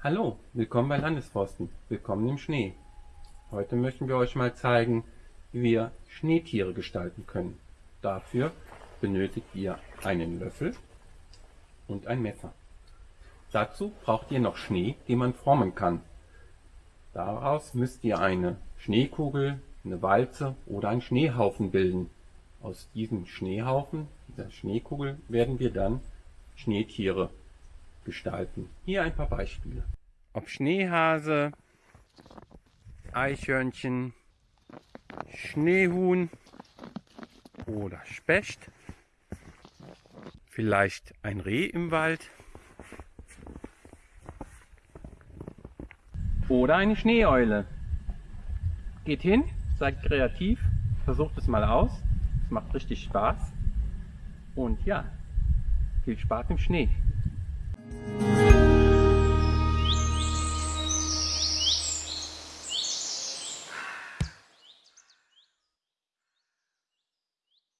Hallo, willkommen bei Landesforsten, willkommen im Schnee. Heute möchten wir euch mal zeigen, wie wir Schneetiere gestalten können. Dafür benötigt ihr einen Löffel und ein Messer. Dazu braucht ihr noch Schnee, den man formen kann. Daraus müsst ihr eine Schneekugel, eine Walze oder einen Schneehaufen bilden. Aus diesem Schneehaufen, dieser Schneekugel, werden wir dann Schneetiere gestalten. Hier ein paar Beispiele. Ob Schneehase, Eichhörnchen, Schneehuhn oder Specht, vielleicht ein Reh im Wald oder eine Schneeeule. Geht hin, seid kreativ, versucht es mal aus, es macht richtig Spaß und ja, viel Spaß im Schnee.